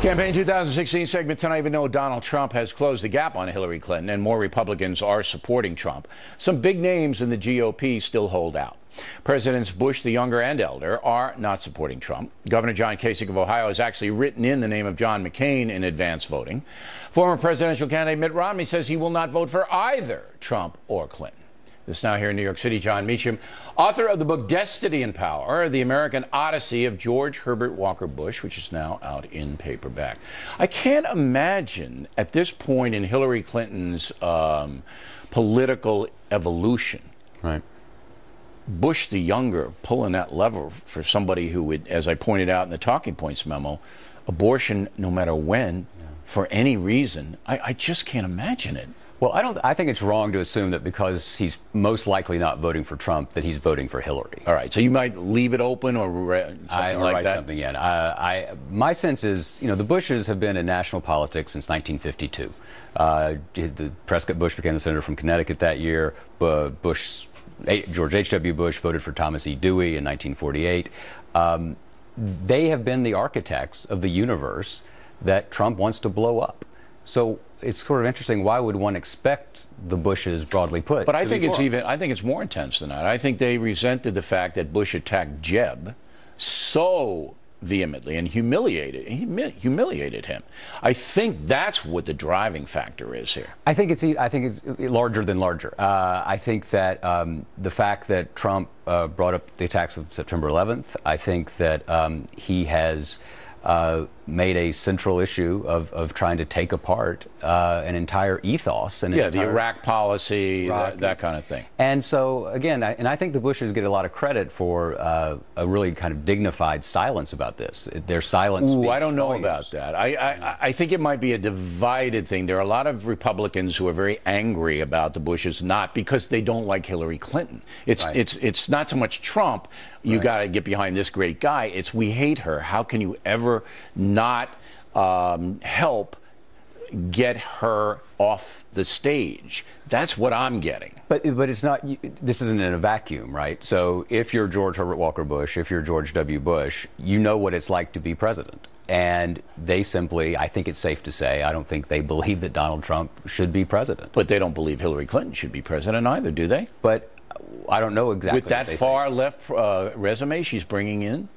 Campaign 2016 segment tonight. Even though Donald Trump has closed the gap on Hillary Clinton and more Republicans are supporting Trump, some big names in the GOP still hold out. Presidents Bush the younger and elder are not supporting Trump. Governor John Kasich of Ohio has actually written in the name of John McCain in advance voting. Former presidential candidate Mitt Romney says he will not vote for either Trump or Clinton. This now here in New York City, Jon Meacham, author of the book Destiny and Power, The American Odyssey of George Herbert Walker Bush, which is now out in paperback. I can't imagine at this point in Hillary Clinton's um, political evolution. Right. Bush the younger pulling that lever for somebody who would, as I pointed out in the talking points memo, abortion no matter when, yeah. for any reason. I, I just can't imagine it. Well, I don't. I think it's wrong to assume that because he's most likely not voting for Trump, that he's voting for Hillary. All right. So you might leave it open or something I, or like write that. Something in. Uh, I, my sense is, you know, the Bushes have been in national politics since 1952. Uh, the Prescott Bush became the senator from Connecticut that year. Bush, George H.W. Bush voted for Thomas E. Dewey in 1948. Um, they have been the architects of the universe that Trump wants to blow up. So it's sort of interesting. Why would one expect the Bushes, broadly put? But I think it's even. I think it's more intense than that. I think they resented the fact that Bush attacked Jeb so vehemently and humiliated humiliated him. I think that's what the driving factor is here. I think it's I think it's larger than larger. Uh, I think that um, the fact that Trump uh, brought up the attacks of September 11th. I think that um, he has. Uh, made a central issue of, of trying to take apart uh, an entire ethos. And yeah, the Iraq policy, Iraq, that, that, kind of thing. And so, again, I, and I think the Bushes get a lot of credit for uh, a really kind of dignified silence about this. Their silence. Ooh, I don't know about that. I, I, I think it might be a divided thing. There are a lot of Republicans who are very angry about the Bushes, not because they don't like Hillary Clinton. It's, right. it's, it's not so much Trump, you right. got to get behind this great guy. It's we hate her. How can you ever not um, help get her off the stage. That's what I'm getting. But but it's not. This isn't in a vacuum, right? So if you're George Herbert Walker Bush, if you're George W. Bush, you know what it's like to be president. And they simply, I think it's safe to say, I don't think they believe that Donald Trump should be president. But they don't believe Hillary Clinton should be president either, do they? But I don't know exactly. With that far think. left uh, resume she's bringing in.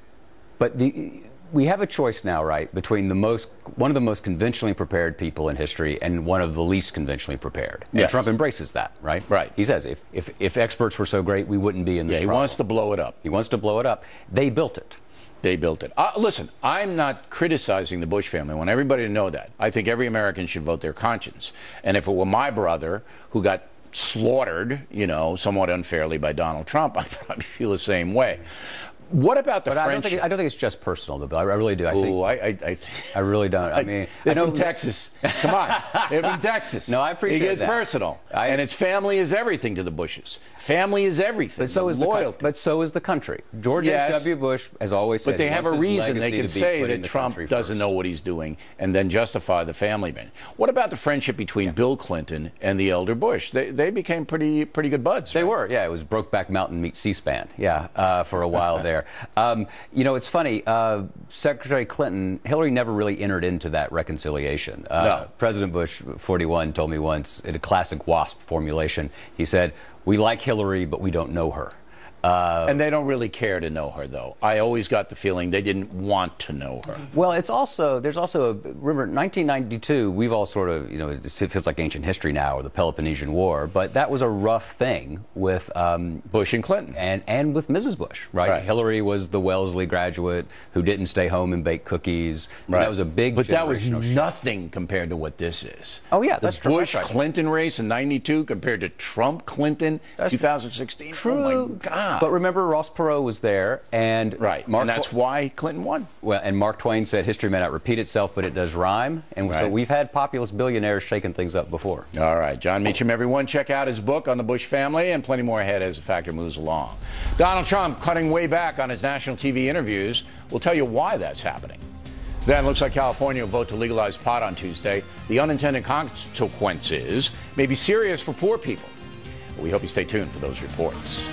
But the we have a choice now, right, between the most one of the most conventionally prepared people in history and one of the least conventionally prepared. And yes. Trump embraces that, right? Right. He says if, if if experts were so great, we wouldn't be in this. Yeah, he problem. wants to blow it up. He wants to blow it up. They built it. They built it. Uh, listen, I'm not criticizing the Bush family. I want everybody to know that. I think every American should vote their conscience. And if it were my brother who got slaughtered, you know, somewhat unfairly by Donald Trump, I'd probably feel the same way. What about the but friendship? I don't, think, I don't think it's just personal, though, Bill. I really do. I Ooh, think. I, I, I, I really don't. I mean, they're I know from Texas. Come on, they're from Texas. No, I appreciate it that. personal, I, and its family is everything to the Bushes. Family is everything. But so is loyalty. The, but so is the country. George yes, H.W. Bush has always said. But they have a reason. They can say that Trump doesn't first. know what he's doing, and then justify the family man. What about the friendship between yeah. Bill Clinton and the elder Bush? They, they became pretty pretty good buds. They right? were. Yeah, it was Brokeback Mountain meet C-SPAN. Yeah, uh, for a while there. Um, you know, it's funny. Uh, Secretary Clinton, Hillary never really entered into that reconciliation. Uh, no. President Bush, 41, told me once in a classic WASP formulation. He said, "We like Hillary, but we don't know her." Uh, and they don't really care to know her, though. I always got the feeling they didn't want to know her. Well, it's also, there's also, a, remember, 1992, we've all sort of, you know, it feels like ancient history now, or the Peloponnesian War, but that was a rough thing with um, Bush and Clinton. And, and with Mrs. Bush, right? right? Hillary was the Wellesley graduate who didn't stay home and bake cookies. Right. That was a big But that was nothing compared to what this is. Oh, yeah, the that's true. Bush Clinton race in 92 compared to Trump Clinton 2016. True. Oh, my God. But remember, Ross Perot was there, and right, Mark and that's Tw- why Clinton won. Well, and Mark Twain said, "History may not repeat itself, but it does rhyme." And right. so we've had populist billionaires shaking things up before. All right, Jon Meacham, everyone, check out his book on the Bush family, and plenty more ahead as the factor moves along. Donald Trump cutting way back on his national TV interviews. We'll tell you why that's happening. Then looks like California will vote to legalize pot on Tuesday. The unintended consequences may be serious for poor people. We hope you stay tuned for those reports.